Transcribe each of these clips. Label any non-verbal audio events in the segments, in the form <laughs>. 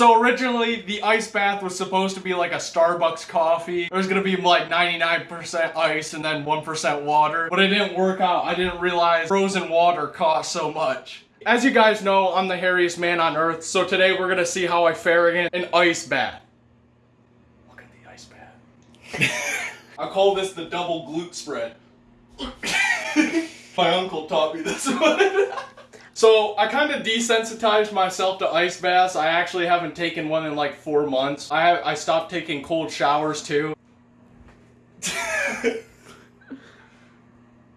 So originally, the ice bath was supposed to be like a Starbucks coffee. It was gonna be like 99% ice and then 1% water. But it didn't work out. I didn't realize frozen water costs so much. As you guys know, I'm the hairiest man on earth, so today we're gonna see how I fare in an ice bath. Look at the ice bath. <laughs> I call this the double glute spread. <laughs> <laughs> My uncle taught me this one. So I kind of desensitized myself to ice baths. I actually haven't taken one in like four months. I I stopped taking cold showers too. <laughs>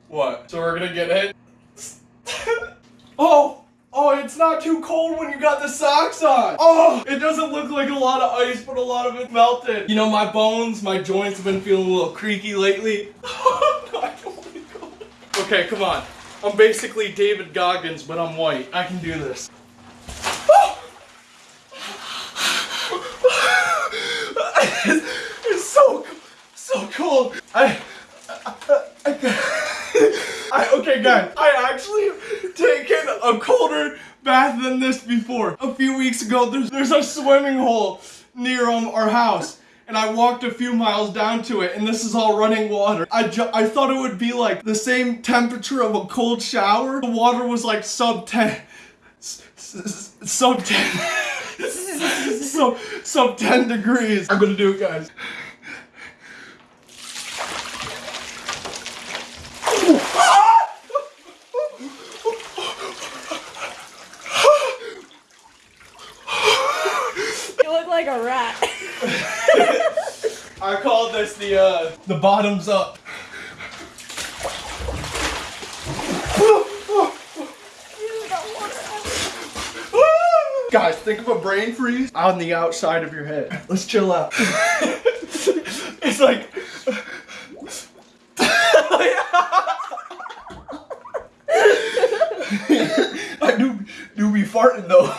what? So we're gonna get it. <laughs> oh. Oh, it's not too cold when you got the socks on. Oh, it doesn't look like a lot of ice, but a lot of it melted. You know, my bones, my joints have been feeling a little creaky lately. <laughs> okay, come on. I'm basically David Goggins, but I'm white. I can do this. it's so, so cold. I, I, I, I okay, guys. I actually taken a colder bath than this before. A few weeks ago, there's, there's a swimming hole near um, our house. And I walked a few miles down to it, and this is all running water. I, I thought it would be like the same temperature of a cold shower. The water was like sub 10. Sub 10. <laughs> sub, sub 10 degrees. I'm gonna do it, guys. like a rat. I call this the uh, the bottoms up. Guys, think of a brain freeze on the outside of your head. Let's chill out. <laughs> it's like. <laughs> I do do be farting though.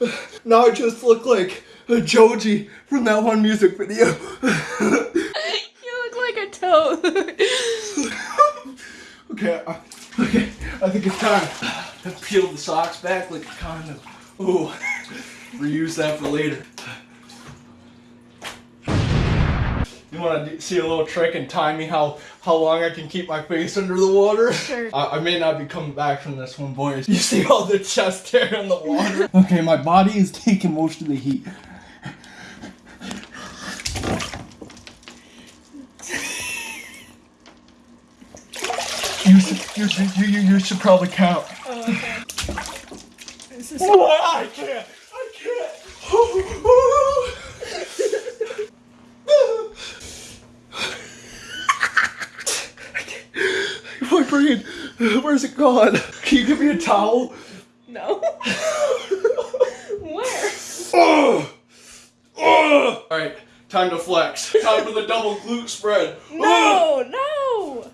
<laughs> Now I just look like Joji from that one music video. <laughs> you look like a toad. <laughs> okay, uh, okay, I think it's time. I peeled the socks back like a condom. Ooh, reuse that for later. You want to see a little trick and time me how how long I can keep my face under the water? Sure. I, I may not be coming back from this one, boys. You see all the chest hair in the water? <laughs> okay, my body is taking most of the heat. You should, you, should, you, you, you should probably count. Oh, okay. This is I can't! I can't! My brain, where's it gone? Can you give me a towel? No. <laughs> Where? Oh! Oh! Time to flex. Time for the double glute spread. <laughs> No, no!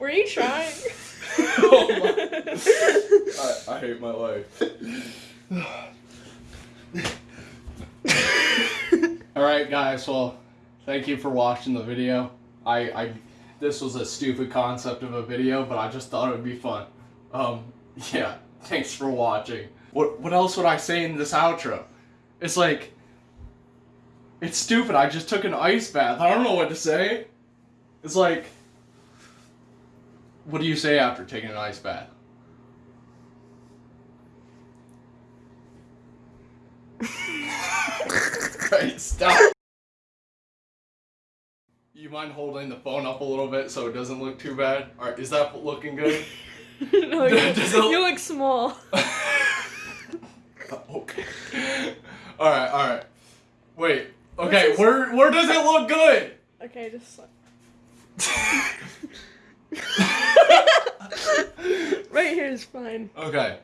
Were you trying? <laughs> oh I, I hate my life. <laughs> Alright guys, well, thank you for watching the video. I, I this was a stupid concept of a video, but I just thought it would be fun. Um, yeah, thanks for watching. What, what else would I say in this outro? It's like, it's stupid, I just took an ice bath. I don't know what to say. It's like, what do you say after taking an ice bath? <laughs> right, stop. You mind holding the phone up a little bit so it doesn't look too bad? Alright, is that looking good? <laughs> no, <laughs> you, you look small. okay. Alright, alright. Wait. Okay, where where does it look good? Okay, just <laughs> right here is fine. Okay.